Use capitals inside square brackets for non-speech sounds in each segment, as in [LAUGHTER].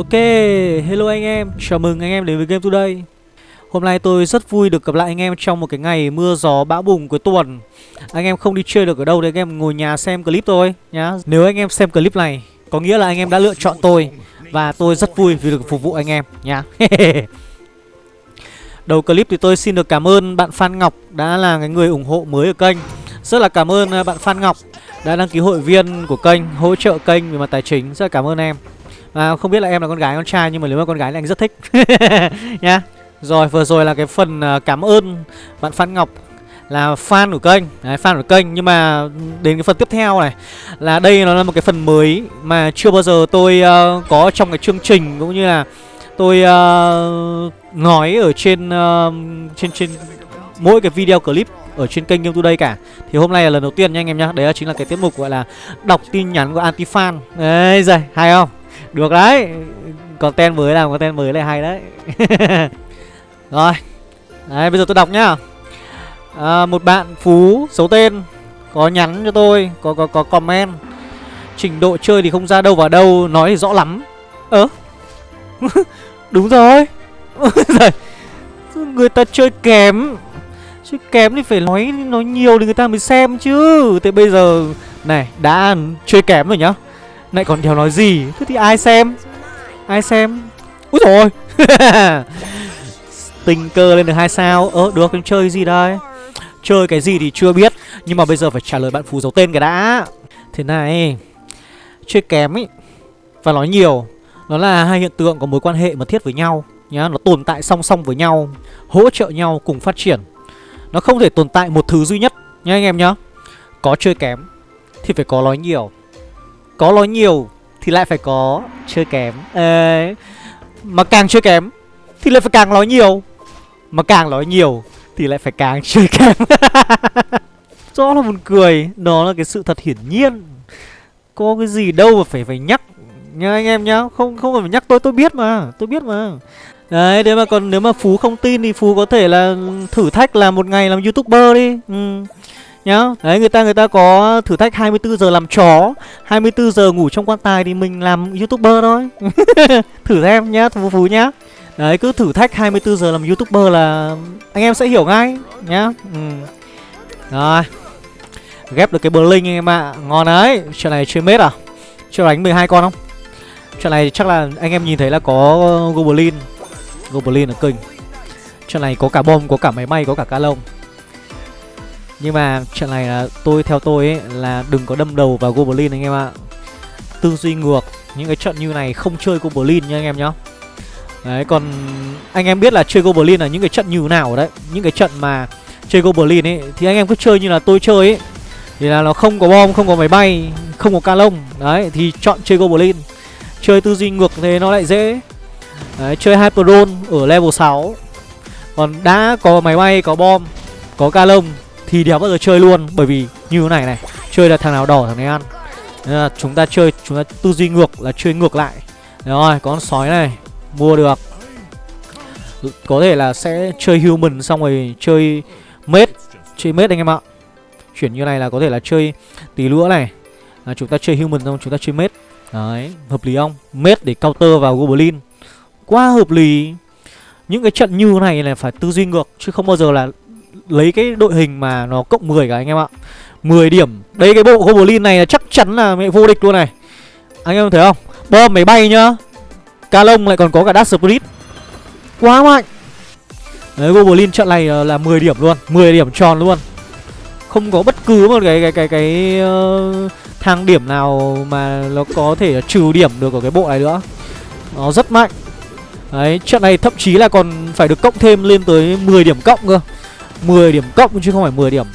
Ok, hello anh em, chào mừng anh em đến với Game Today. Hôm nay tôi rất vui được gặp lại anh em trong một cái ngày mưa gió bão bùng cuối tuần. Anh em không đi chơi được ở đâu thì anh em ngồi nhà xem clip tôi nhá. Nếu anh em xem clip này, có nghĩa là anh em đã lựa chọn tôi. Và tôi rất vui vì được phục vụ anh em nhá. [LAUGHS] Đầu clip thì tôi xin được cảm ơn bạn Phan Ngọc đã là cái người ủng hộ mới ở kênh. Rất là cảm ơn à, bạn Phan Ngọc đã đăng ký hội viên của kênh, hỗ trợ kênh về mặt tài chính. Rất là cảm ơn em. À, không biết là em là con gái con trai nhưng mà nếu mà con gái thì anh rất thích. [LAUGHS] Nhá. Rồi vừa rồi là cái phần à, cảm ơn bạn Phan Ngọc là fan của kênh. Đấy, fan của kênh. Nhưng mà đến cái phần tiếp theo này là đây nó là một cái phần mới mà chưa bao giờ tôi uh, có trong cái chương trình cũng như là tôi uh, nói ở trên uh, trên trên mỗi cái video clip ở trên kênh Game Today cả. Thì hôm nay là lần đầu tiên nha anh em nhá. Đấy là chính là cái tiết mục gọi là đọc tin nhắn của anti fan Đấy rồi, hay không? Được đấy. Content mới làm content mới lại hay đấy. [LAUGHS] Rồi. Đấy bây giờ tôi đọc nhá. À, Một bạn Phú xấu tên Có nhắn cho tôi Có có có comment. Trình độ chơi thì không ra đâu vào đâu Nói thì rõ lắm. Ơ? [LAUGHS] Đúng [LAUGHS] rồi. Người ta chơi kém. Chơi kém thì phải nói nói nhiều thì người ta mới xem chứ. Thế bây giờ Này đã chơi kém rồi nhá này còn đéo nói gì? Thế thì ai xem? Ai xem? Úi rồi [LAUGHS] Tình cơ lên được hai sao. Ơ, được nhưng chơi gì đây? Chơi cái gì thì chưa biết. Nhưng mà bây giờ phải trả lời bạn phù dấu tên cái đã. Thế này, Chơi kém ý, Và nói nhiều. Nó là hai hiện tượng có mối quan hệ mật thiết với nhau, nhá. Nó tồn tại song song với nhau, Hỗ trợ nhau cùng phát triển. Nó không thể tồn tại một thứ duy nhất. Nhá anh em nhá, Có chơi kém Thì phải có nói nhiều có nói nhiều thì lại phải có chơi kém. Ê, Mà càng chơi kém thì lại phải càng nói nhiều. Mà càng nói nhiều thì lại phải càng chơi [LAUGHS] kém. Rõ là buồn cười Đó là cái sự thật hiển nhiên. Có cái gì đâu mà phải phải nhắc Nha anh em nhá. Không không cần phải nhắc tôi tôi biết mà Tôi biết mà. Đấy nếu mà còn nếu mà Phú không tin thì Phú có thể là thử thách là một ngày làm youtuber đi. Ừ nhá. Đấy, người ta người ta có thử thách 24 giờ làm chó 24 giờ ngủ trong quan tài thì mình làm youtuber thôi. [LAUGHS] Thử xem nhá phú phú nhá. Đấy, cứ thử thách 24 giờ làm youtuber là anh em sẽ hiểu ngay nhá. Ừ. rồi. Ghép được cái bờ linh anh em ạ. À. ngon đấy. Chuyện này chơi mết à? Chưa đánh 12 con không? Chuyện này chắc là anh em nhìn thấy là có goblin. Goblin ở kinh chuyện này có cả bom, có cả máy may có cả ca lông nhưng mà chuyện này là tôi theo tôi ấy là đừng có đâm đầu vào Goblin anh em ạ. Tư duy ngược, những cái trận như này không chơi Goblin nha anh em nhá. Đấy còn anh em biết là chơi Goblin là những cái trận như nào đấy, những cái trận mà chơi Goblin ấy thì anh em cứ chơi như là tôi chơi ấy. Thì là nó không có bom, không có máy bay, không có ca lông. Đấy thì chọn chơi Goblin. Chơi tư duy ngược thế nó lại dễ. Đấy, chơi Hyperdrone ở level 6. Còn đã có máy bay, có bom, có ca lông thì đéo bao giờ chơi luôn, bởi vì như thế này này, chơi là thằng nào đỏ thằng này ăn. Nên là chúng ta chơi, chúng ta tư duy ngược là chơi ngược lại. Rồi có con sói này, mua được. Có thể là sẽ chơi human xong rồi chơi mết chơi mết anh em ạ. Chuyển như này là có thể là chơi tí lũa này. Là chúng ta chơi human xong chúng ta chơi mết. Đấy, hợp lý không? Mết để counter vào goblin. Quá hợp lý. Những cái trận như này là phải tư duy ngược, chứ không bao giờ là lấy cái đội hình mà nó cộng 10 cả anh em ạ. 10 điểm. Đây cái bộ Goblin này là chắc chắn là mẹ vô địch luôn này. Anh em thấy không? Bom máy bay nhá. Ca lông lại còn có cả Dark Spirit. Quá mạnh. Đấy Goblin trận này ờ, là 10 điểm luôn. 10 điểm tròn luôn. Không có bất cứ một cái cái cái cái uh, thang điểm nào mà nó có thể trừ điểm được ở cái bộ này nữa. Nó rất mạnh. Đấy trận này thậm chí là còn phải được cộng thêm lên tới 10 điểm cộng cơ. 10 điểm cộng, chứ không phải 10 điểm.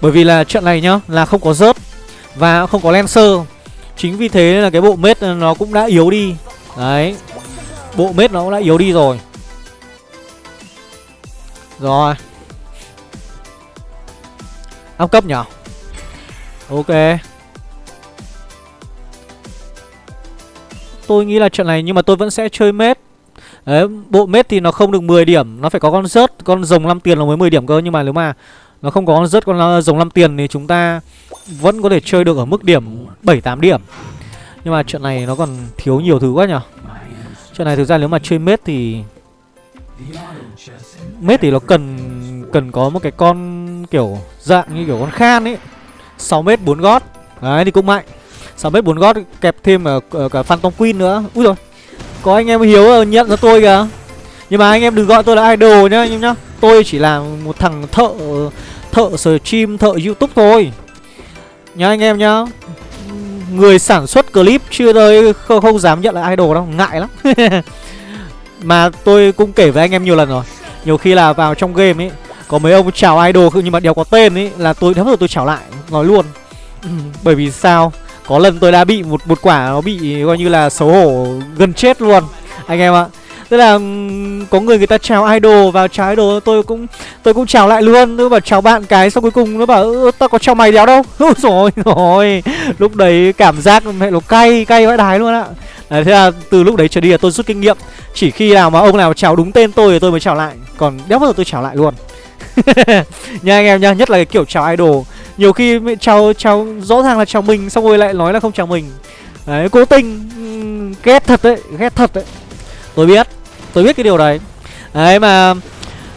Bởi vì là trận này nhá, Là không có rớt Và không có Lancer. Chính vì thế là cái bộ mết nó cũng đã yếu đi. Đấy, Bộ mết nó cũng đã yếu đi rồi. Rồi. Áp cấp nhở? Ok. Tôi nghĩ là trận này nhưng mà tôi vẫn sẽ chơi mết. Đấy, bộ mết thì nó không được 10 điểm Nó phải có con rớt, con rồng 5 tiền là mới 10 điểm cơ Nhưng mà nếu mà nó không có con rớt, con ờ, rồng 5 tiền Thì chúng ta vẫn có thể chơi được ở mức điểm 7-8 điểm. Nhưng mà trận này nó còn thiếu nhiều thứ quá nhở Trận này thực ra nếu mà chơi mết thì Mết thì nó cần cần có một cái con kiểu dạng như kiểu con khan ấy. 6 mét 4 gót. Đấy thì cũng mạnh. 6 mét 4 gót kẹp thêm cả, cả Phantom Queen nữa. Úi rồi có anh em Hiếu nhận ra tôi kìa. Nhưng mà anh em đừng gọi tôi là idol nhá anh em nhá. Tôi chỉ là một thằng thợ Thợ stream, thợ youtube thôi. Nhá anh em nhá. Người sản xuất clip chưa đời không, không dám nhận là idol đâu Ngại lắm. [LAUGHS] Mà tôi cũng kể với anh em nhiều lần rồi. Nhiều khi là vào trong game ấy Có mấy ông chào idol nhưng mà đều có tên ấy Là tôi thấm rồi tôi chào lại Nói luôn. Ừ, [CLEARS THROAT] Bởi vì sao? Có lần tôi đã bị một một quả nó bị coi như là xấu hổ gần chết luôn Anh em ạ. Tức là có người người ta chào idol vào chào idol tôi cũng tôi cũng chào lại luôn. Tôi bảo chào bạn cái xong cuối cùng nó bảo tao có chào mày đéo đâu. [LAUGHS] Rồi rồi lúc đấy cảm giác mẹ nó cay cay vãi đái luôn ạ À, thế là từ lúc đấy trở đi là tôi rút kinh nghiệm. Chỉ khi nào mà ông nào chào đúng tên tôi thì tôi mới chào lại. Còn đéo bao giờ tôi chào lại luôn. [LAUGHS] Nha anh em nha, nhất là cái kiểu chào idol. Nhiều khi chào chào rõ ràng là chào mình Xong rồi lại nói là không chào mình. Đấy, cố tình Ghét thật đấy, ghét thật đấy. Tôi biết, tôi biết cái điều đấy. Đấy mà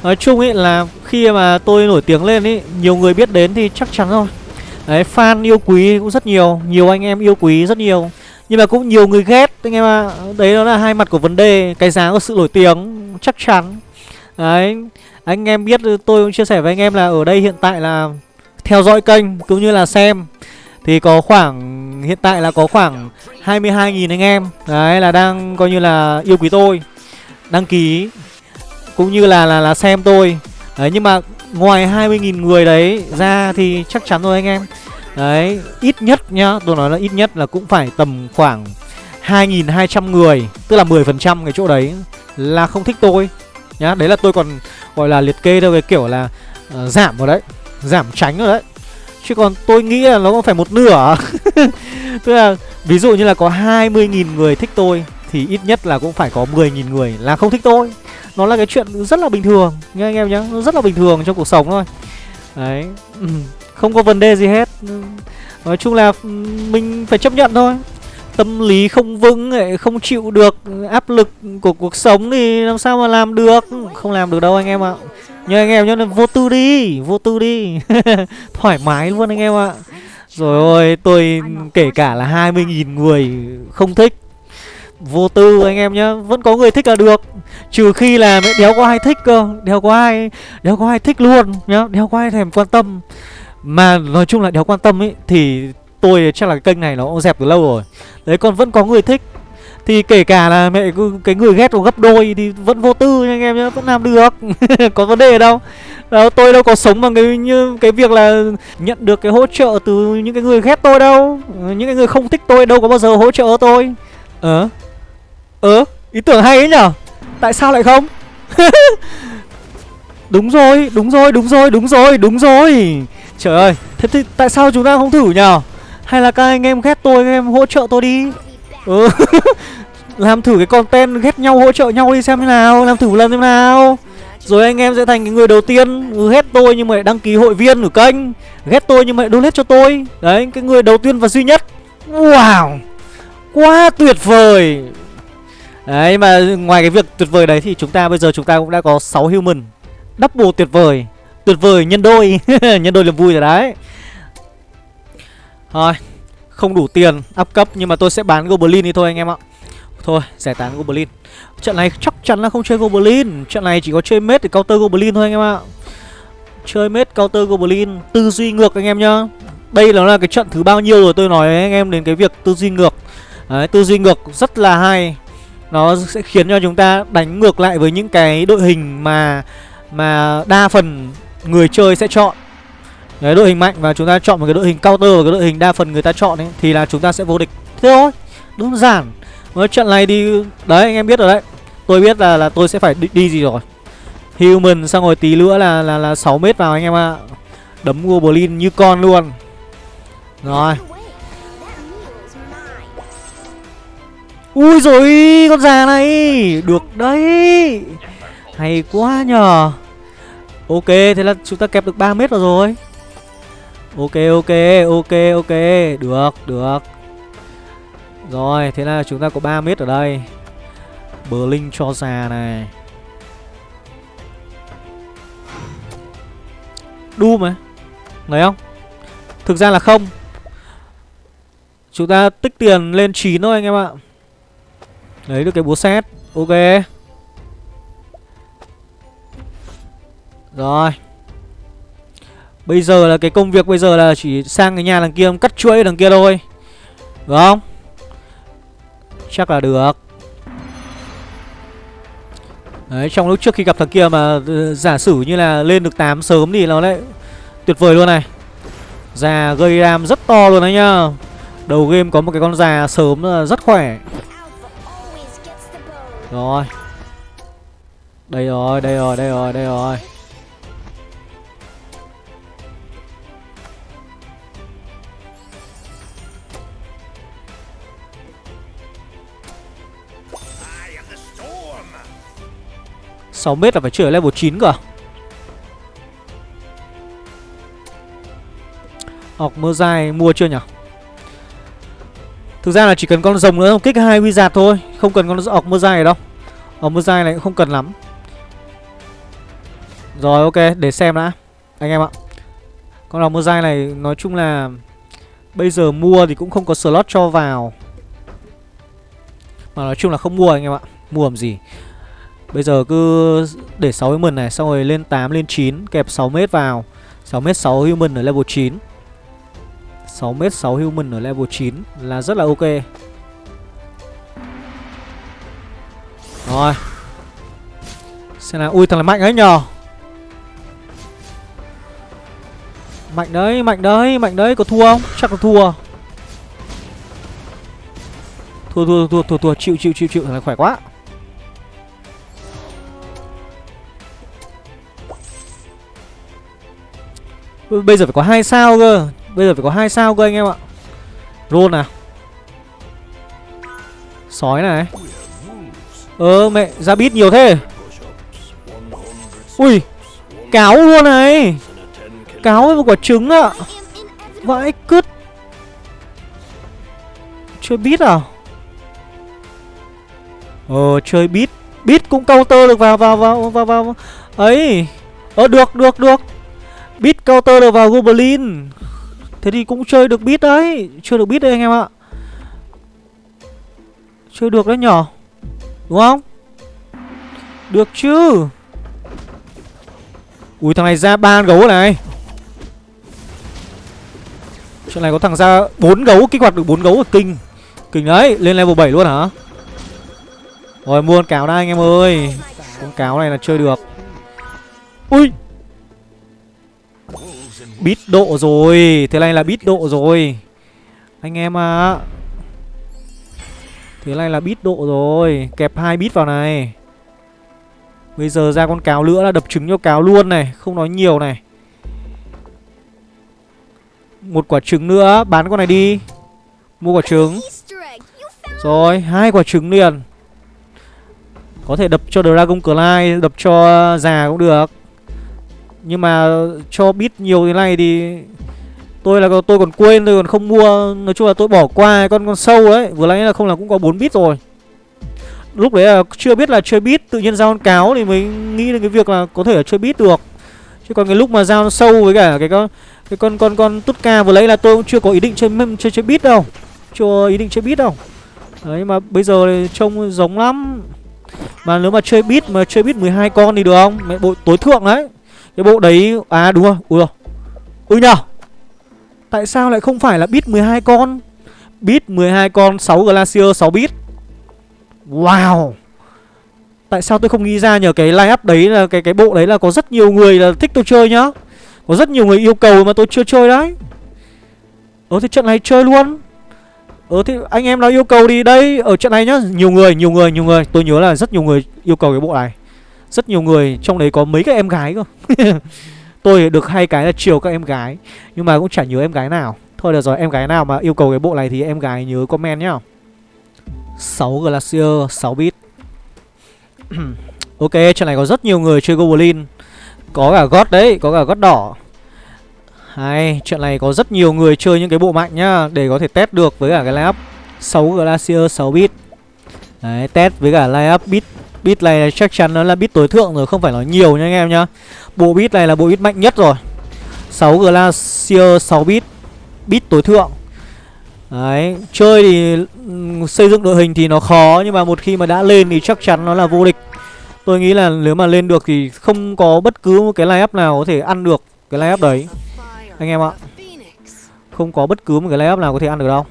Nói chung ấy là khi mà tôi nổi tiếng lên ấy Nhiều người biết đến thì chắc chắn rồi. Đấy, fan yêu quý cũng rất nhiều Nhiều anh em yêu quý rất nhiều. Nhưng mà cũng nhiều người ghét anh em ạ. À. Đấy đó là hai mặt của vấn đề Cái giá của sự nổi tiếng chắc chắn. Đấy Anh em biết tôi cũng chia sẻ với anh em là Ở đây hiện tại là theo dõi kênh cũng như là xem Thì có khoảng Hiện tại là có khoảng 22.000 anh em. Đấy là đang coi như là yêu quý tôi Đăng ký Cũng như là là, là xem tôi. Đấy nhưng mà ngoài 20.000 người đấy ra thì chắc chắn rồi anh em. Đấy, ít nhất nhá, tôi nói là ít nhất là cũng phải tầm khoảng 2.200 người Tức là 10% cái chỗ đấy là không thích tôi. Nhá, đấy là tôi còn gọi là liệt kê theo cái kiểu là uh, giảm rồi đấy. Giảm tránh rồi đấy. Chứ còn tôi nghĩ là nó cũng phải một nửa. [LAUGHS] Tức là ví dụ như là có 20.000 người thích tôi, Thì ít nhất là cũng phải có 10.000 người là không thích tôi. Nó là cái chuyện rất là bình thường, nghe anh em nhá, Nó rất là bình thường trong cuộc sống thôi. Đấy ừ, không có vấn đề gì hết. Nói chung là ừ, mình phải chấp nhận thôi. Tâm lý không vững ấy, Không chịu được áp lực của cuộc sống Thì làm sao mà làm được? Không làm được đâu anh em ạ. Nhưng anh em nhá vô tư đi, Vô tư đi. [LAUGHS] Thoải mái luôn anh em ạ. Rồi ôi, tôi kể cả là 20.000 người không thích, Vô tư anh em nhá, Vẫn có người thích là được. Trừ khi là đéo có ai thích cơ, Đéo có ai, Đéo có ai thích luôn nhá, Đéo có ai thèm quan tâm. Mà nói chung là đéo quan tâm ấy, Thì tôi chắc là cái kênh này nó cũng dẹp từ lâu rồi. Đấy còn vẫn có người thích. Thì kể cả là mẹ cái người ghét nó gấp đôi Thì vẫn vô tư nha anh em nhé Vẫn làm được. [LAUGHS] Có vấn đề đâu? Đó, Tôi đâu có sống bằng cái như cái việc là Nhận được cái hỗ trợ từ những cái người ghét tôi đâu. Những cái người không thích tôi đâu có bao giờ hỗ trợ tôi. Ờ? Ờ? Ý tưởng hay ấy nhở? Tại sao lại không? [LAUGHS] Đúng rồi, đúng rồi, đúng rồi, đúng rồi, đúng rồi. Trời ơi Thế thì tại sao chúng ta không thử nhở? Hay là các anh em ghét tôi Các em hỗ trợ tôi đi. Ừ. [LAUGHS] Làm thử cái content ghét nhau hỗ trợ nhau đi xem thế nào Làm thử một lần xem nào. Rồi anh em sẽ thành cái người đầu tiên ừ, Ghét tôi nhưng mà lại đăng ký hội viên của kênh. Ghét tôi nhưng mà lại donate cho tôi. Đấy cái người đầu tiên và duy nhất. Wow. Quá tuyệt vời. Đấy mà ngoài cái việc tuyệt vời đấy thì chúng ta bây giờ chúng ta cũng đã có 6 human. Double tuyệt vời. Tuyệt vời nhân đôi. [LAUGHS] Nhân đôi niềm vui rồi đấy. Thôi Không đủ tiền up cấp Nhưng mà tôi sẽ bán Goblin đi thôi anh em ạ. Thôi giải tán Goblin. Trận này chắc chắn là không chơi Goblin. Trận này chỉ có chơi mết để counter Goblin thôi anh em ạ. Chơi mết counter Goblin Tư duy ngược anh em nhá. Đây là, là cái trận thứ bao nhiêu rồi tôi nói với anh em đến cái việc tư duy ngược. Đấy, tư duy ngược rất là hay. Nó sẽ khiến cho chúng ta đánh ngược lại với những cái đội hình mà Mà đa phần người chơi sẽ chọn. Đấy, đội hình mạnh và chúng ta chọn một cái đội hình counter và cái đội hình đa phần người ta chọn ấy thì là chúng ta sẽ vô địch. Thế thôi, đơn giản. Với trận này đi đấy anh em biết rồi đấy. Tôi biết là là tôi sẽ phải đi, đi gì rồi. Human xong rồi tí nữa là là là 6 mét vào anh em ạ. À. Đấm Goblin như con luôn. Rồi. Ui rồi con già này Được đấy Hay quá nhờ Ok, thế là chúng ta kẹp được 3 mét rồi rồi Ok, ok, ok, ok. Được, được. Rồi, thế là chúng ta có 3 mét ở đây. Blink cho già này. Doom mà Thấy không? Thực ra là không. Chúng ta tích tiền lên 9 thôi anh em ạ. Lấy được cái búa xét Ok. Rồi. Bây giờ là cái công việc bây giờ là chỉ sang cái nhà đằng kia cắt chuỗi đằng kia thôi. Đúng không? Chắc là được. Đấy, trong lúc trước khi gặp thằng kia mà ừ, giả sử như là lên được 8 sớm thì nó lại tuyệt vời luôn này. Già gây ram rất to luôn đấy nhá. Đầu game có một cái con già sớm rất khỏe. Rồi. Đây rồi, đây rồi, đây rồi, đây rồi. 6m là phải chơi ở level 9 cơ à? Học mơ dài mua chưa nhỉ? Thực ra là chỉ cần con rồng nữa kích hai wizard thôi, Không cần con ọc mơ dài đâu. Ọc mơ dài này cũng không cần lắm. Rồi, ok, để xem đã, Anh em ạ. Con ọc mơ dài này, nói chung là Bây giờ mua thì cũng không có slot cho vào. Mà nói chung là không mua, anh em ạ. Mua làm gì? Bây giờ cứ để 6 human này, Xong rồi lên 8 lên 9 Kẹp 6m vào. 6m 6 human ở level 9 6m 6 human ở level 9 Là rất là ok. Rồi. Xem nào, Ui, thằng này mạnh ấy nhờ. Mạnh đấy Mạnh đấy Mạnh đấy, Có thua không? Chắc là thua Thua thua thua thua thua. Chịu chịu chịu chịu. Thằng này khỏe quá. Bây giờ phải có hai sao cơ. Bây giờ phải có hai sao cơ anh em ạ. Roll nào. Sói này. Ờ mẹ, ra bít nhiều thế. Ui, Cáo luôn này. Cáo với một quả trứng ạ. Vãi cứt. Chơi bít à? Ờ chơi bít Bít cũng counter được vào vào vào vào vào. Ấy. Ờ được được được counter được vào Goblin. Thế thì cũng chơi được bit đấy. Chưa được bit đấy anh em ạ. Chơi được đấy nhỏ Đúng không? Được chứ. Ui, thằng này ra ba gấu này. Chuyện này có thằng ra bốn gấu, Kích hoạt được bốn gấu ở kinh. Kinh đấy, Lên level 7 luôn hả? Rồi, mua con cáo đây anh em ơi. Con cáo này là chơi được. Ui! Bít độ rồi. Thế này là bít độ rồi. Anh em à Thế này là bít độ rồi. Kẹp hai bít vào này. Bây giờ ra con cáo nữa là đập trứng cho cáo luôn này, Không nói nhiều này. Một quả trứng nữa, Bán con này đi. Mua quả trứng. Rồi, hai quả trứng liền. Có thể đập cho Dragon Clyde Đập cho già cũng được nhưng mà cho bit nhiều thế này thì Tôi là, tôi còn quên, tôi còn không mua. Nói chung là tôi bỏ qua con con sâu đấy Vừa nãy là không là cũng có 4 bit rồi. Lúc đấy là chưa biết là chơi bit, Tự nhiên giao con cáo thì mới nghĩ đến cái việc là Có thể là chơi bit được. Chứ còn cái lúc mà giao sâu với cả cái con Cái con con con tút ca vừa lấy là tôi cũng chưa có ý định chơi chơi chơi bit đâu. Chưa ý định chơi bit đâu. Đấy, mà bây giờ thì trông giống lắm. Mà nếu mà chơi bit, mà chơi bit 12 con thì được không? Mẹ bộ tối thượng đấy cái bộ đấy À đúng rồi Ui rồi. Ui nhờ Tại sao lại không phải là bit 12 con? Bit 12 con 6 Glacier 6 bit Wow. Tại sao tôi không nghĩ ra nhờ cái line up đấy là cái cái bộ đấy là có rất nhiều người là thích tôi chơi nhá. Có rất nhiều người yêu cầu mà tôi chưa chơi đấy. Ờ thì trận này chơi luôn. Ờ thì anh em nào yêu cầu đi đây Ở trận này nhá. Nhiều người, nhiều người, nhiều người. Tôi nhớ là rất nhiều người yêu cầu cái bộ này rất nhiều người Trong đấy có mấy cái em gái cơ. [LAUGHS] Tôi được hai cái là chiều các em gái Nhưng mà cũng chả nhớ em gái nào. Thôi được rồi em gái nào mà yêu cầu cái bộ này Thì em gái nhớ comment nhá. 6 Glacier 6 bit. [CLEARS THROAT] Ok trận này có rất nhiều người chơi Goblin. Có cả gót đấy Có cả gót đỏ. Hay Trận này có rất nhiều người chơi những cái bộ mạnh nhá Để có thể test được với cả cái lineup 6 Glacier 6 bit. Đấy, test với cả lineup bit. Bit này chắc chắn nó là bit tối thượng rồi, không phải nói nhiều nha anh em nhá. Bộ bit này là bộ bit mạnh nhất rồi. 6 Glacier 6 bit Bit tối thượng. Đấy, chơi thì ừ, xây dựng đội hình thì nó khó Nhưng mà một khi mà đã lên thì chắc chắn nó là vô địch. Tôi nghĩ là nếu mà lên được thì không có bất cứ một cái line-up nào có thể ăn được cái line-up đấy. Anh em ạ. Không có bất cứ một cái line-up nào có thể ăn được đâu.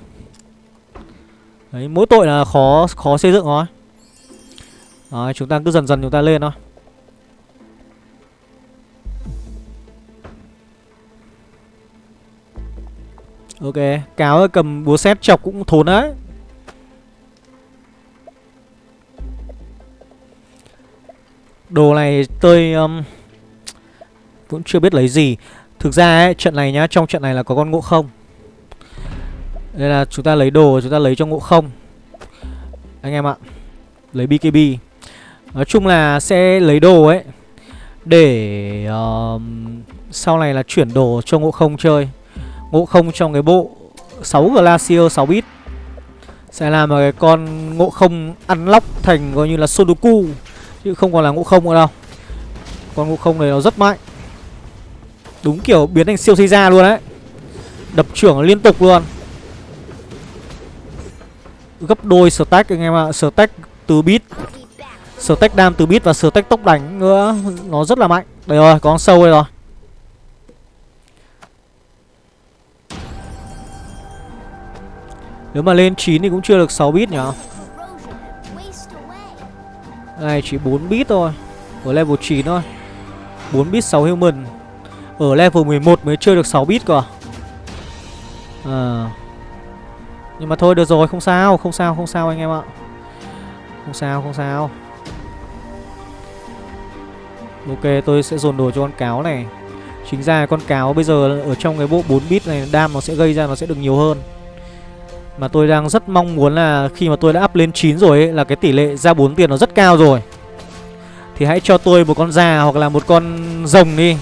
Đấy, mỗi tội là khó khó xây dựng thôi. Đấy, chúng ta cứ dần dần chúng ta lên thôi. Ok, cáo cầm búa xét chọc cũng thốn đấy. Đồ này tôi um, cũng chưa biết lấy gì. Thực ra ấy, trận này nhá, trong trận này là có con ngộ không. Đây là chúng ta lấy đồ, chúng ta lấy cho ngộ không. Anh em ạ Lấy BKB Nói chung là sẽ lấy đồ ấy Để uh, sau này là chuyển đồ cho ngộ không chơi. Ngộ không trong cái bộ 6 Glacier 6 bit Sẽ làm một cái con ngộ không ăn lóc thành coi như là Sudoku Chứ không còn là ngộ không nữa đâu. Con ngộ không này nó rất mạnh. Đúng kiểu biến thành siêu ra luôn đấy. Đập trưởng liên tục luôn. Gấp đôi stack anh em ạ Stack từ bit. Stack đam từ bit và stack tốc đánh nữa Nó rất là mạnh. Đây rồi, có con sâu đây rồi. Nếu mà lên 9 thì cũng chưa được 6 bit nhỉ? Này chỉ 4 bit thôi. Ở level 9 thôi. 4 bit 6 human. Ở level 11 mới chơi được 6 bit cơ à? à. Nhưng mà thôi được rồi không sao Không sao không sao anh em ạ. Không sao không sao. Ok tôi sẽ dồn đồ cho con cáo này. Chính ra con cáo bây giờ ở trong cái bộ 4 bit này Đam nó sẽ gây ra nó sẽ được nhiều hơn. Mà tôi đang rất mong muốn là khi mà tôi đã up lên 9 rồi ấy, Là cái tỷ lệ ra 4 tiền nó rất cao rồi. Thì hãy cho tôi một con già hoặc là một con rồng đi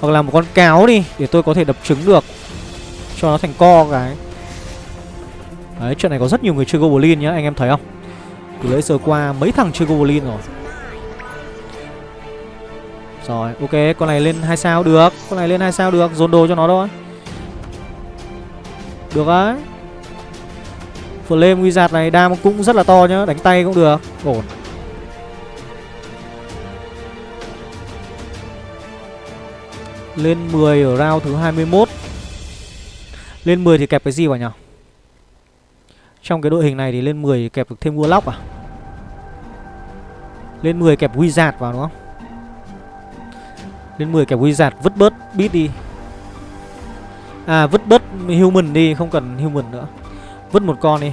Hoặc là một con cáo đi Để tôi có thể đập trứng được. Cho nó thành co cái. Đấy chuyện này có rất nhiều người chơi Goblin nhá Anh em thấy không? Từ lễ giờ qua mấy thằng chơi Goblin rồi. Rồi, ok, con này lên hai sao được. Con này lên hai sao được, Dồn đồ cho nó thôi. Được đấy Flame Wizard này, đam cũng rất là to nhá, Đánh tay cũng được. Ổn. Lên 10 ở round thứ 21 Lên 10 thì kẹp cái gì vào nhỉ Trong cái đội hình này thì lên 10 thì kẹp được thêm Warlock à? Lên 10 kẹp Wizard vào, đúng không? Lên 10 kẹp Wizard vứt bớt beat đi. À vứt bớt human đi Không cần human nữa. Vứt một con đi.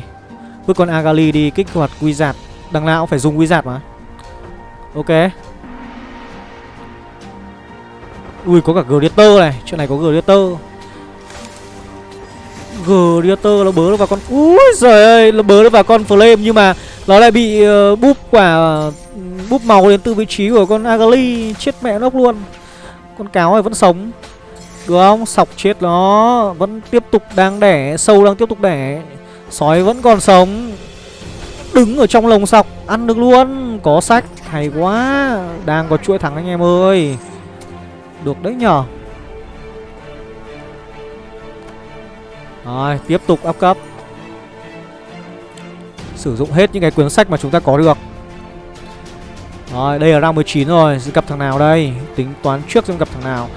Vứt con Agali đi kích hoạt Wizard Đằng nào cũng phải dùng Wizard mà. Ok. Ui có cả Glitter này. Chuyện này có Glitter Glitter nó bớ nó vào con Ui giời ơi Nó bớ nó vào con Flame Nhưng mà nó lại bị uh, búp quả Búp màu đến từ vị trí của con Agali. Chết mẹ nó luôn. Con cáo này vẫn sống. Được không? Sọc chết nó. Vẫn tiếp tục đang đẻ, Sâu đang tiếp tục đẻ. Sói vẫn còn sống. Đứng ở trong lồng sọc, Ăn được luôn. Có sách, Hay quá. Đang có chuỗi thắng anh em ơi. Được đấy nhở. Rồi, tiếp tục up cấp. Sử dụng hết những cái cuốn sách mà chúng ta có được. Rồi, đây là round 19 rồi. Gặp thằng nào đây? Tính toán trước xem gặp thằng nào.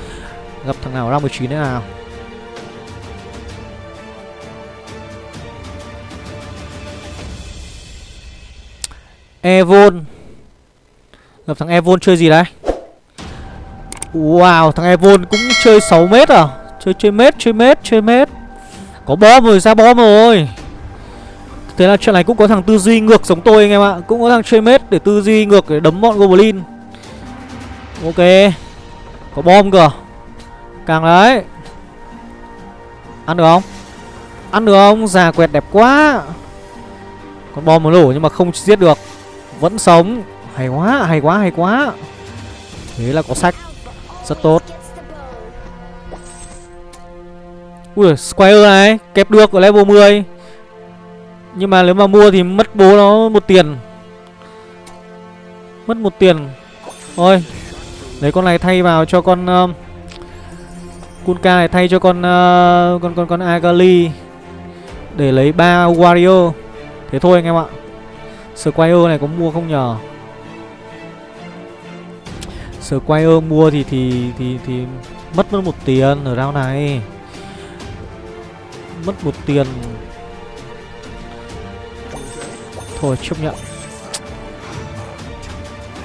Gặp thằng nào round 19 thế nào? Evon. Gặp thằng Evon chơi gì đấy? Wow, thằng Evon cũng chơi 6 mét à? Chơi chơi mét chơi mét chơi mét Có bom rồi, ra bom rồi. Thế là chuyện này cũng có thằng tư duy ngược giống tôi anh em ạ. Cũng có thằng chơi mết để tư duy ngược để đấm bọn Goblin. Ok. Có bom cơ. Càng đấy. Ăn được không? Ăn được không? Già quẹt đẹp quá. Con bom nó nổ nhưng mà không giết được. Vẫn sống. Hay quá, hay quá, hay quá. Thế là có sách. Rất tốt. Ui, Squire này Kẹp được ở level 10 nhưng mà nếu mà mua thì mất bố nó một tiền. Mất một tiền. Thôi Lấy con này thay vào cho con uh, Kunka này thay cho con uh, Con con con Agali. Để lấy ba Wario. Thế thôi anh em ạ. Squire này có mua không nhờ? Squire mua thì thì thì thì mất mất một tiền ở round này. Mất một tiền thôi chấp nhận.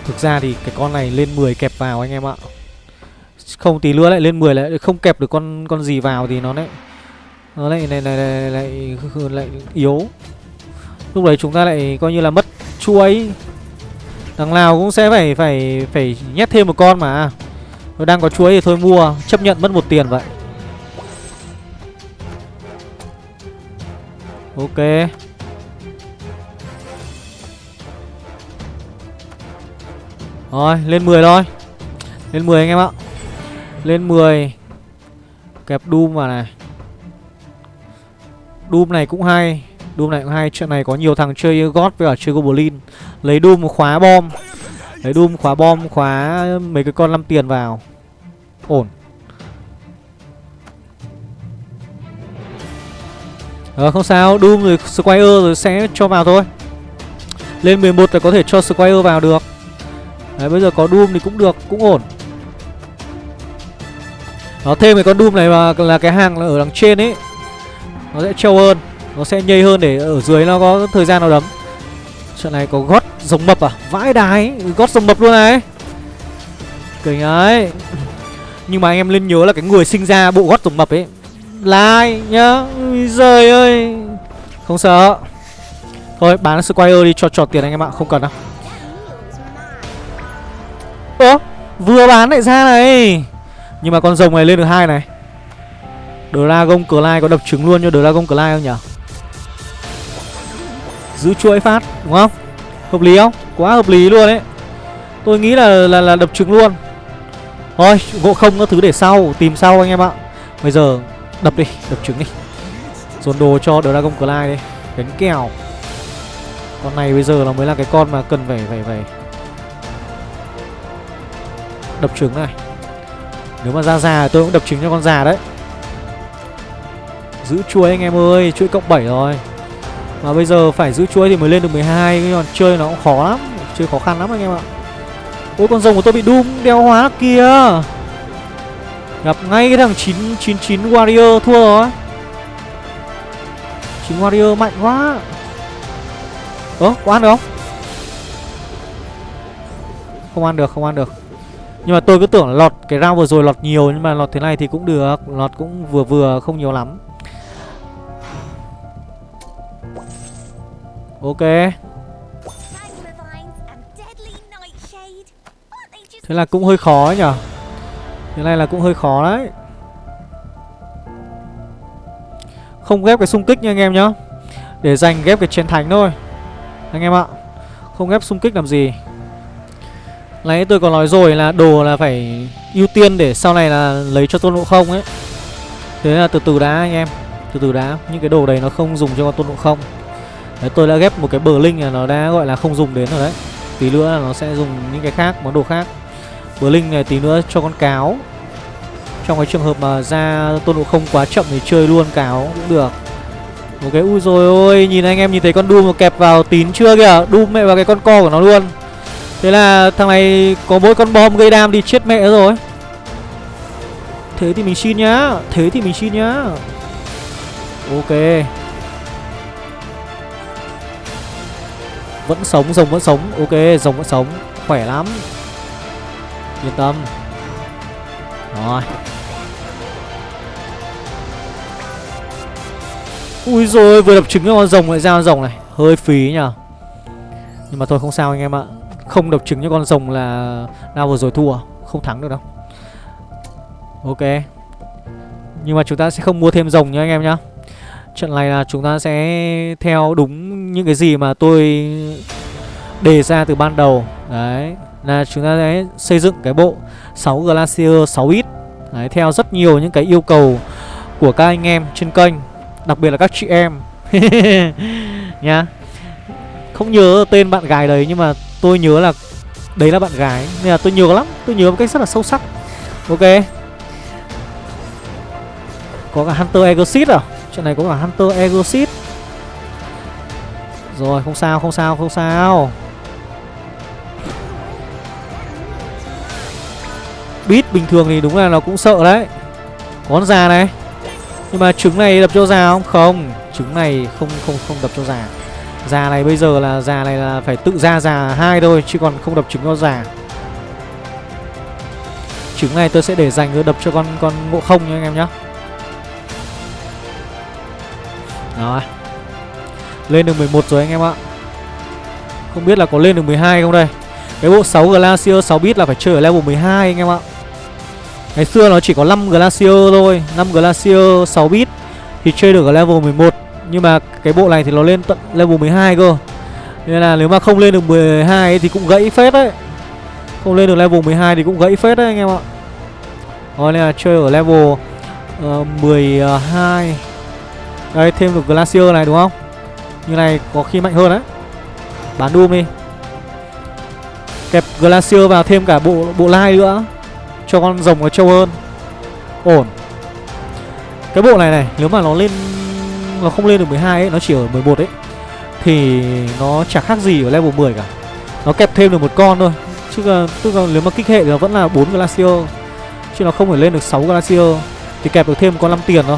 Thực ra thì cái con này lên 10 kẹp vào anh em ạ. Không tí nữa lại lên 10 lại không kẹp được con con gì vào thì nó lại nó lại lại lại lại, lại, lại, lại yếu. Lúc đấy chúng ta lại coi như là mất chuối. Đằng nào cũng sẽ phải phải phải nhét thêm một con mà. Nó đang có chuối thì thôi mua Chấp nhận mất một tiền vậy. Ok. Rồi, lên 10 thôi. Lên 10 anh em ạ. Lên 10 Kẹp Doom vào này. Doom này cũng hay. Doom này cũng hay. Chuyện này có nhiều thằng chơi God với cả chơi Goblin. Lấy Doom khóa bom. Lấy Doom khóa bom, khóa mấy cái con 5 tiền vào. Ổn. Ờ không sao. Doom rồi Squire rồi sẽ cho vào thôi. Lên 11 là có thể cho Squire vào được. Đấy, bây giờ có Doom thì cũng được, Cũng ổn. Nó thêm cái con Doom này mà là cái hàng ở đằng trên ấy. Nó sẽ trâu hơn, Nó sẽ nhây hơn để ở dưới nó có thời gian nào đấm. Trận này có gót giống mập à? Vãi đái, Gót giống mập luôn này. Kinh ấy. Nhưng mà anh em nên nhớ là cái người sinh ra bộ gót giống mập ấy Là ai nhá trời ơi. Không sợ. Thôi, bán Squire đi cho trọt tiền anh em ạ, Không cần đâu. Ơ Vừa bán lại ra này. Nhưng mà con rồng này lên được hai này. Dragon Clyde có đập trứng luôn cho Dragon Clyde không nhỉ Giữ chuỗi phát đúng không? Hợp lý không? Quá hợp lý luôn đấy Tôi nghĩ là là, là đập trứng luôn. Thôi gỗ không có thứ để sau Tìm sau anh em ạ. Bây giờ đập đi Đập trứng đi. Dồn đồ cho Dragon Clyde đi. Đánh kèo. Con này bây giờ là mới là cái con mà cần phải phải phải Đập trứng này. Nếu mà ra già tôi cũng đập trứng cho con già đấy. Giữ chuối anh em ơi, Chuỗi cộng 7 rồi. Mà bây giờ phải giữ chuỗi thì mới lên được 12 Còn chơi nó cũng khó lắm, Chơi khó khăn lắm anh em ạ. Ôi, con rồng của tôi bị đun, đeo hóa kìa. Gặp ngay cái thằng 999 Warrior thua rồi. 9 Warrior mạnh quá. Ơ, có ăn được không? Không ăn được, không ăn được. Nhưng mà tôi cứ tưởng là lọt cái round vừa rồi lọt nhiều, Nhưng mà lọt thế này thì cũng được. Lọt cũng vừa vừa, không nhiều lắm. Ok. Thế là cũng hơi khó nhở Thế này là cũng hơi khó đấy. Không ghép cái xung kích nha anh em nhá. Để dành ghép cái chiến thánh thôi. Anh em ạ. Không ghép xung kích làm gì. Nãy tôi có nói rồi là đồ là phải ưu tiên để sau này là lấy cho tôn ngộ không ấy. Thế là từ từ đã anh em. Từ từ đã. Những cái đồ đấy nó không dùng cho con tôn ngộ không. Đấy, tôi đã ghép một cái bờ linh là nó đã gọi là không dùng đến rồi đấy. Tí nữa là nó sẽ dùng những cái khác, món đồ khác. Bờ linh này tí nữa cho con cáo. Trong cái trường hợp mà ra tôn ngộ không quá chậm thì chơi luôn cáo cũng được. Một cái ui rồi ôi Nhìn anh em nhìn thấy con đu mà kẹp vào tín chưa kìa? Đu mẹ vào cái con co của nó luôn. Thế là thằng này có mỗi con bom gây đam đi chết mẹ rồi. Thế thì mình xin nhá Thế thì mình xin nhá. Ok. Vẫn sống, rồng vẫn sống. Ok, rồng vẫn sống. Khỏe lắm. Yên tâm. Rồi. Ui rồi vừa đập trứng cho con rồng lại ra con rồng này. Hơi phí nhờ. Nhưng mà thôi không sao anh em ạ. Không độc trứng cho con rồng là Nào vừa rồi thua Không thắng được đâu. Ok. Nhưng mà chúng ta sẽ không mua thêm rồng nhá anh em nhá. Trận này là chúng ta sẽ theo đúng những cái gì mà tôi đề ra từ ban đầu. Đấy Là chúng ta sẽ xây dựng cái bộ 6 Glacier 6 ít. Đấy, theo rất nhiều những cái yêu cầu của các anh em trên kênh Đặc biệt là các chị em. [LAUGHS] Nha Không nhớ tên bạn gái đấy nhưng mà tôi nhớ là đấy là bạn gái, nên là tôi nhớ lắm, tôi nhớ một cách rất là sâu sắc. Ok. Có cả hunter exit à? Chuyện này có cả hunter exit rồi, không sao không sao không sao. Beat bình thường thì đúng là nó cũng sợ đấy. Con già này. Nhưng mà trứng này đập cho già không? Không, Trứng này không không không đập cho già. Già này bây giờ là, già này là phải tự ra già hai thôi, Chứ còn không đập trứng cho già. Trứng này tôi sẽ để dành tôi đập cho con con ngộ không nha anh em nhé Đó Lên được 11 rồi anh em ạ. Không biết là có lên được 12 không đây. Cái bộ 6 Glacier 6 bit là phải chơi ở level 12 anh em ạ. Ngày xưa nó chỉ có 5 Glacier thôi 5 Glacier 6 bit Thì chơi được ở level 11 nhưng mà cái bộ này thì nó lên tận level 12 cơ. Nên là nếu mà không lên được 12 ấy, thì cũng gãy phết đấy. Không lên được level 12 thì cũng gãy phết đấy anh em ạ. Rồi nên là chơi ở level ờ, uh, 12 Đây thêm được Glacier này đúng không? Như này có khi mạnh hơn đấy. Bán Doom đi. Kẹp Glacier vào thêm cả bộ bộ lai nữa. Cho con rồng nó trâu hơn. Ổn. Cái bộ này này Nếu mà nó lên nó không lên được 12 ấy Nó chỉ ở 11 ấy Thì nó chả khác gì ở level 10 cả. Nó kẹp thêm được một con thôi Chứ là, tức là nếu mà kích hệ thì nó vẫn là 4 Glacier Chứ nó không phải lên được 6 Glacier Thì kẹp được thêm con 5 tiền thôi.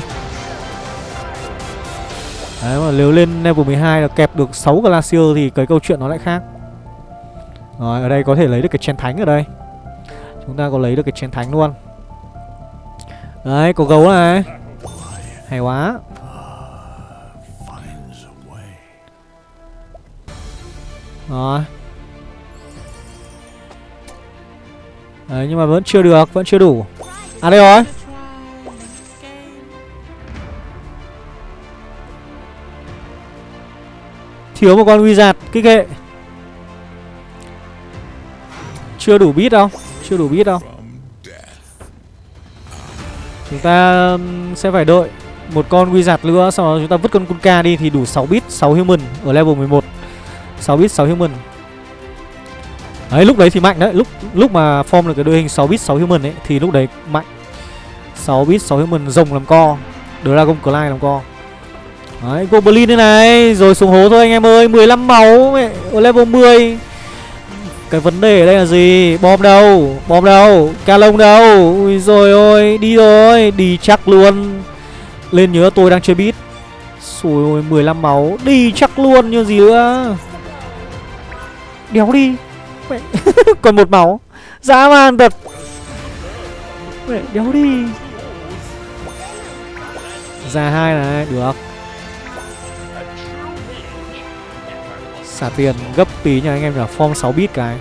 Đấy mà nếu lên level 12 là kẹp được 6 Glacier thì cái câu chuyện nó lại khác. Rồi ở đây có thể lấy được cái chén thánh ở đây. Chúng ta có lấy được cái chén thánh luôn. Đấy có gấu này. Hay quá. Rồi. Đấy, nhưng mà vẫn chưa được, Vẫn chưa đủ. À đây rồi. Thiếu một con wizard, kích hệ. Chưa đủ bit đâu, chưa đủ bit đâu. Chúng ta sẽ phải đợi một con wizard nữa, Sau đó chúng ta vứt con Kunka đi thì đủ 6 bit 6 human ở level 11 6 bit 6 human Đấy lúc đấy thì mạnh đấy Lúc lúc mà form được cái đội hình 6 bit 6 human ấy Thì lúc đấy mạnh 6 bit 6 human rồng làm co Dragon Clyde làm co Đấy Goblin thế này Rồi xuống hố thôi anh em ơi 15 máu mẹ, Ở level 10 cái vấn đề ở đây là gì? Bom đâu? Bom đâu? Calong đâu? Ui rồi ôi, đi rồi, đi chắc luôn. Lên nhớ tôi đang chơi bit. Xùi ôi, 15 máu, đi chắc luôn như gì nữa. Đéo đi. Mẹ. [LAUGHS] Còn một máu. Dã man thật. Mẹ, đéo đi. Ra hai này, được. Xả tiền gấp tí nha anh em nhỉ Form 6 bit cái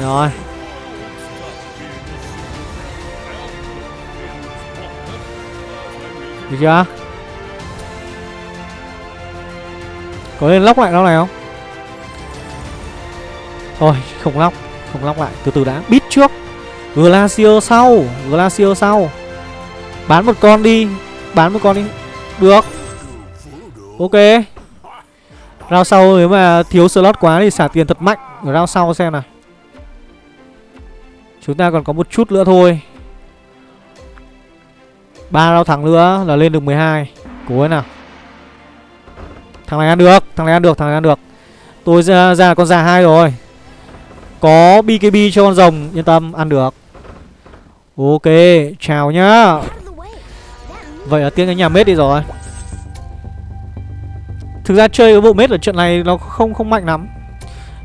Rồi Được chưa Có nên lóc lại nó này không? Thôi, không lóc Không lóc lại. Từ từ đã Bit trước. Glacier sau Glacier sau. Bán một con đi, Bán một con đi. Được. Ok. Rao sau nếu mà thiếu slot quá thì xả tiền thật mạnh. Ở rao sau xem nào. Chúng ta còn có một chút nữa thôi. Ba rao thắng nữa là lên được 12 Cố ấy nào. Thằng này ăn được Thằng này ăn được Thằng này ăn được. Tôi ra, ra con già hai rồi. Có BKB cho con rồng Yên tâm ăn được. Ok Chào nhá. Vậy là tiếng cái nhà mết đi rồi. Thực ra chơi cái bộ mết ở trận này nó không không mạnh lắm.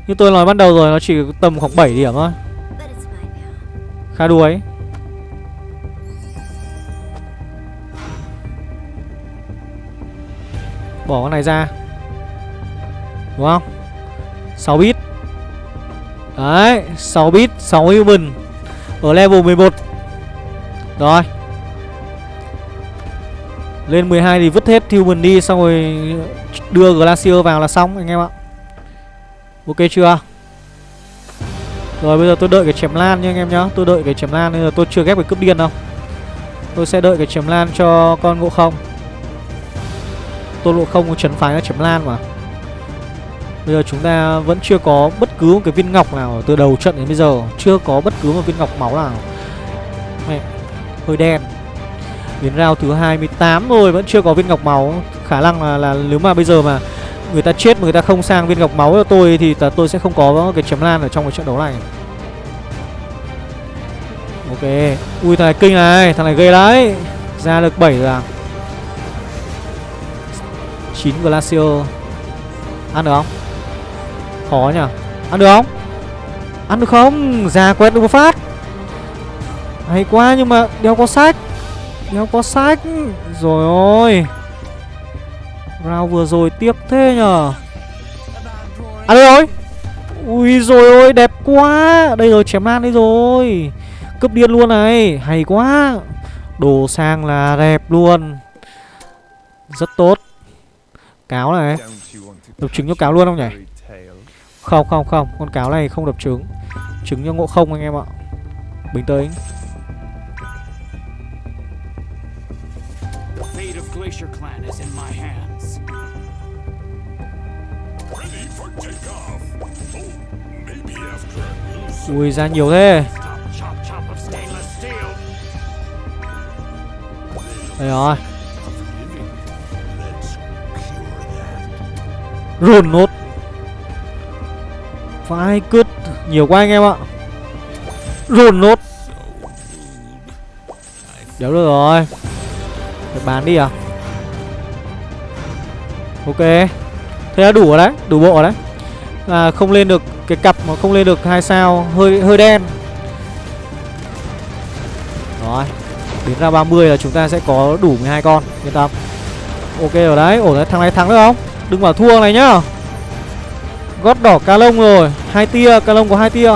Như tôi nói ban đầu rồi nó chỉ tầm khoảng 7 điểm thôi. Khá đuối Bỏ con này ra. Đúng không? 6 bit. Đấy 6 bit 6 human Ở level 11 Rồi. Lên 12 thì vứt hết Human đi, Xong rồi đưa Glacier vào là xong, anh em ạ. Ok chưa? Rồi, bây giờ tôi đợi cái chém lan nha anh em nhá. Tôi đợi cái chém lan nên là tôi chưa ghép cái cướp điên đâu. Tôi sẽ đợi cái chém lan cho con ngộ không. Tôn ngộ không có chấn phái nó chém lan mà. Bây giờ chúng ta vẫn chưa có bất cứ một cái viên ngọc nào từ đầu trận đến bây giờ. Chưa có bất cứ một viên ngọc máu nào. Mẹ, hơi đen. Đến rao thứ 28 rồi vẫn chưa có viên ngọc máu. Khả năng là, là nếu mà bây giờ mà người ta chết mà người ta không sang viên ngọc máu cho tôi Thì ta, tôi sẽ không có cái chấm lan ở trong cái trận đấu này. Ok. Ui thằng này kinh này Thằng này ghê đấy. Ra được 7 rồi à? 9 Glacier. Ăn được không? Khó nhỉ Ăn được không? Ăn được không? Ra quét được một phát. Hay quá, nhưng mà đeo có sách. Đeo có sách. Rồi ôi. Round vừa rồi tiếc thế nhở Ăn được rồi. Ui rồi ôi, đẹp quá. Đây rồi, chém lan đây rồi. Cướp điên luôn này. Hay quá. Đồ sang là đẹp luôn. Rất tốt. Cáo này. Đập trứng cho cáo luôn không nhỉ? Không không không. Con cáo này không đập trứng. Trứng cho ngộ không anh em ạ. Bình tĩnh. Ui ra nhiều thế. Đây rồi. Rồn nốt phải cứt Nhiều quá anh em ạ. Rồn nốt. Đéo được rồi. Phải bán đi à? Ok. Thế là đủ rồi đấy Đủ bộ rồi đấy. À, Không lên được cái cặp mà không lên được hai sao Hơi hơi đen. Rồi Đến ra 30 là chúng ta sẽ có đủ 12 con Yên tâm. Ok rồi đấy Ổn đấy Thằng này thắng được không? Đừng bảo thua này nhá. Gót đỏ ca lông rồi. Hai tia Ca lông có hai tia.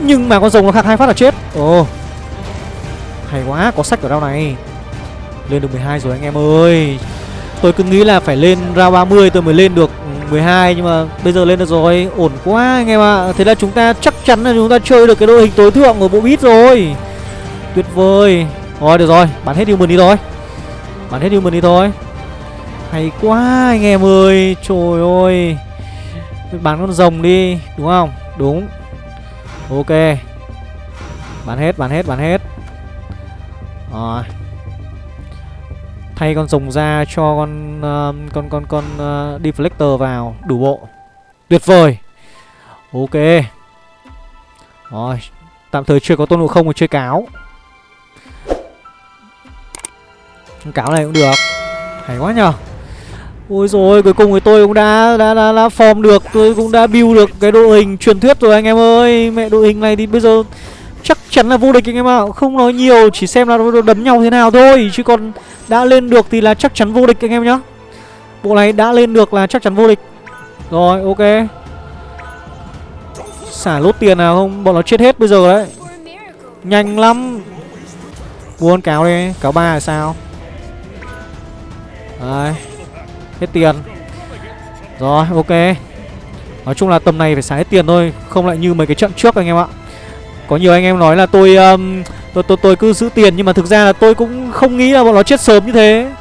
Nhưng mà con rồng nó khạc hai phát là chết. Ồ, Hay quá, Có sách ở đâu này? Lên được 12 rồi anh em ơi. Tôi cứ nghĩ là phải lên ra 30 tôi mới lên được ừ, 12 Nhưng mà bây giờ lên được rồi. Ổn quá anh em ạ. À. Thế là chúng ta chắc chắn là chúng ta chơi được cái đội hình tối thượng của bộ bit rồi. Tuyệt vời. Rồi, được rồi. Bán hết human đi thôi. Bán hết human đi thôi. Hay quá anh em ơi Trời ơi Bán con rồng đi Đúng không Đúng Ok Bán hết bán hết bán hết Rồi Thay con rồng ra cho con uh, con con con uh, deflector vào đủ bộ. Tuyệt vời. Ok. Rồi, tạm thời chưa có tôn ngộ không mà chơi cáo. Cáo này cũng được. Hay quá nhờ. Ôi rồi cuối cùng thì tôi cũng đã đã đã, đã form được, tôi cũng đã build được cái đội hình truyền thuyết rồi anh em ơi. Mẹ đội hình này thì bây giờ chắc chắn là vô địch anh em ạ. Không nói nhiều, chỉ xem là đấm nhau thế nào thôi. Chứ còn đã lên được thì là chắc chắn vô địch anh em nhá. Bộ này đã lên được là chắc chắn vô địch. Rồi ok. Xả lốt tiền nào không? Bọn nó chết hết bây giờ đấy. Nhanh lắm. Buôn cáo đi. Cáo ba là sao? Đấy. Hết tiền. Rồi ok. Nói chung là tầm này phải xài hết tiền thôi Không lại như mấy cái trận trước anh em ạ. Có nhiều anh em nói là tôi um, tôi, tôi tôi cứ giữ tiền nhưng mà thực ra là tôi cũng không nghĩ là bọn nó chết sớm như thế.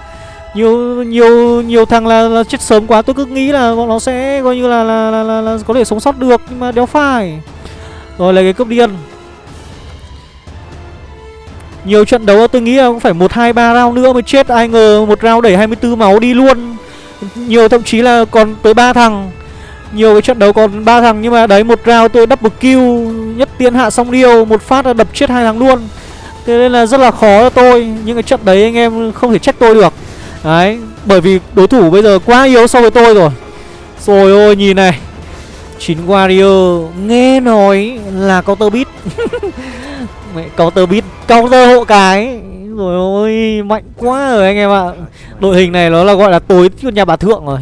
Nhiều nhiều nhiều thằng là, là chết sớm quá tôi cứ nghĩ là bọn nó sẽ coi như là là, là, là, là có thể sống sót được nhưng mà đéo phải. Rồi lấy cái cướp điên. Nhiều trận đấu tôi nghĩ là cũng phải một hai ba round nữa mới chết. Ai ngờ một round đẩy 24 máu đi luôn nhiều, thậm chí là còn tới ba thằng. Nhiều cái trận đấu còn ba thằng, nhưng mà đấy, một round tôi double kill, nhất tiến hạ xong điêu một phát là đập chết hai thằng luôn. Thế nên là rất là khó cho tôi. Những cái trận đấy anh em không thể trách tôi được. Đấy, Bởi vì đối thủ bây giờ quá yếu so với tôi rồi. Rồi ôi, nhìn này. Chín Warrior Nghe nói là counter beat. [LAUGHS] Mẹ, counter beat, Counter hộ cái. Rồi Mạnh quá rồi anh em ạ. Đội hình này nó là gọi là tối nhà bà thượng rồi.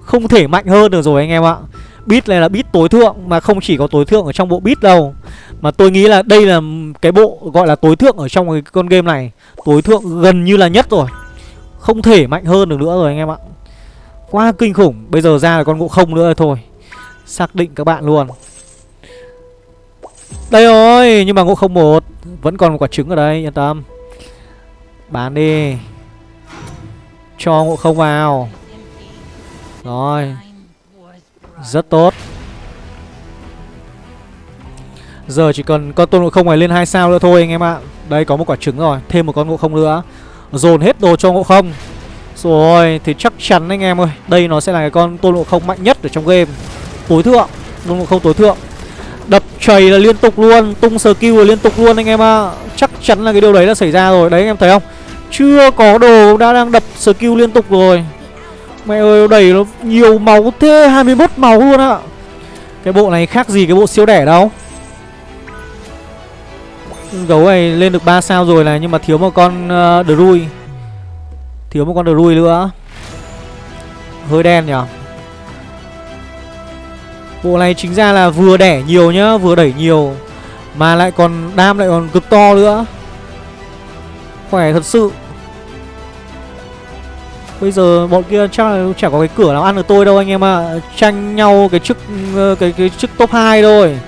Không thể mạnh hơn được rồi anh em ạ. Beat này là beat tối thượng Mà không chỉ có tối thượng ở trong bộ beat đâu. Mà tôi nghĩ là đây là cái bộ gọi là tối thượng ở trong cái con game này. Tối thượng gần như là nhất rồi. Không thể mạnh hơn được nữa rồi anh em ạ. Quá kinh khủng. Bây giờ ra là con ngộ không nữa thôi. Xác định các bạn luôn. Đây rồi, Nhưng mà ngộ không một. Vẫn còn một quả trứng ở đây, yên tâm. Bán đi. Cho ngộ không vào. Rồi. Rất tốt. Giờ chỉ cần con tôn ngộ không này lên hai sao nữa thôi anh em ạ. Đây, có một quả trứng rồi. Thêm một con ngộ không nữa. Dồn hết đồ cho ngộ không. Rồi, thì chắc chắn anh em ơi, Đây nó sẽ là cái con tôn ngộ không mạnh nhất ở trong game. Tối thượng. Tôn ngộ không tối thượng. Đập chảy là liên tục luôn. Tung skill là liên tục luôn anh em ạ. Chắc chắn là cái điều đấy đã xảy ra rồi. Đấy, anh em thấy không? Chưa có đồ đã đang đập skill liên tục rồi. Mẹ ơi đẩy nó nhiều máu thế 21 máu luôn ạ. Cái bộ này khác gì cái bộ siêu đẻ đâu? Gấu này lên được 3 sao rồi này Nhưng mà thiếu một con ờ, uh, Drui Thiếu một con Drui nữa. Hơi đen nhỉ? Bộ này chính ra là vừa đẻ nhiều nhá Vừa đẩy nhiều. Mà lại còn đam lại còn cực to nữa. Khỏe thật sự. Bây giờ bọn kia chắc là chả có cái cửa nào ăn được tôi đâu anh em ạ. À. Tranh nhau cái chức ờ, cái cái chức top 2 thôi.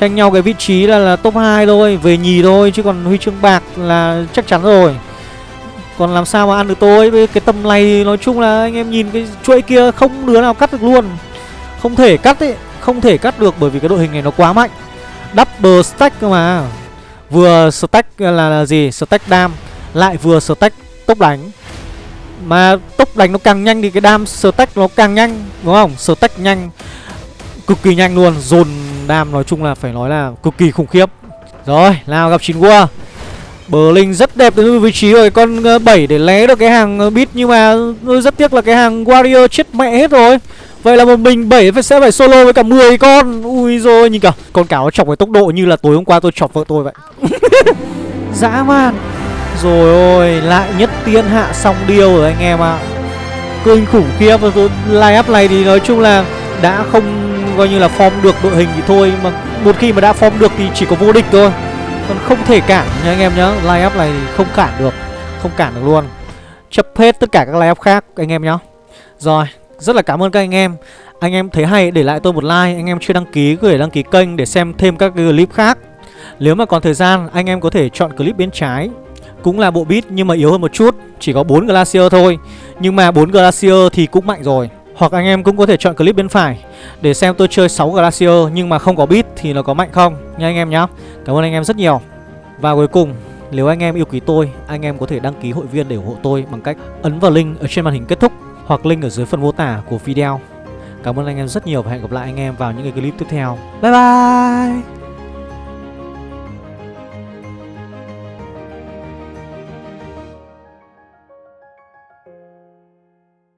Tranh nhau cái vị trí là, là top 2 thôi Về nhì thôi chứ còn huy chương bạc là chắc chắn rồi. Còn làm sao mà ăn được tôi? Với cái tầm này nói chung là anh em nhìn cái chuỗi kia không đứa nào cắt được luôn. Không thể cắt ấy Không thể cắt được bởi vì cái đội hình này nó quá mạnh. Double stack cơ mà. Vừa stack là, là gì? Stack dam Lại vừa stack tốc đánh. Mà tốc đánh nó càng nhanh thì cái đam stack nó càng nhanh, Đúng không? Stack nhanh, Cực kỳ nhanh luôn. Dồn đam nói chung là phải nói là cực kỳ khủng khiếp. Rồi, nào gặp chín qua à. Bờ Linh rất đẹp đến vị trí rồi, con ờ, 7 để lé được cái hàng ờ, bit Nhưng mà ờ, rất tiếc là cái hàng Warrior chết mẹ hết rồi. Vậy là một mình 7 phải sẽ phải solo với cả 10 con. Ui rồi nhìn cả Con cáo chọc với tốc độ như là tối hôm qua tôi chọc vợ tôi vậy. [LAUGHS] Dã man. Rồi ôi, Lại nhất tiên hạ xong điêu rồi anh em ạ. À. Kinh khủng khiếp Line up này thì nói chung là Đã không coi như là form được đội hình thì thôi, Mà một khi mà đã form được thì chỉ có vô địch thôi. Còn không thể cản nha anh em nhá, Line up này không cản được, Không cản được luôn. Chấp hết tất cả các line up khác, anh em nhá. Rồi, rất là cảm ơn các anh em. Anh em thấy hay, để lại tôi một like, Anh em chưa đăng ký có thể đăng ký kênh để xem thêm các clip khác. Nếu mà còn thời gian, anh em có thể chọn clip bên trái. Cũng là bộ beat nhưng mà yếu hơn một chút, Chỉ có 4 Glacier thôi Nhưng mà 4 Glacier thì cũng mạnh rồi Hoặc anh em cũng có thể chọn clip bên phải Để xem tôi chơi 6 Glacier Nhưng mà không có beat thì nó có mạnh không, Nha anh em nhá Cảm ơn anh em rất nhiều Và cuối cùng, nếu anh em yêu quý tôi, Anh em có thể đăng ký hội viên để ủng hộ tôi Bằng cách ấn vào link ở trên màn hình kết thúc hoặc link ở dưới phần mô tả của video. Cảm ơn anh em rất nhiều và hẹn gặp lại anh em vào những cái clip tiếp theo. Bye bye!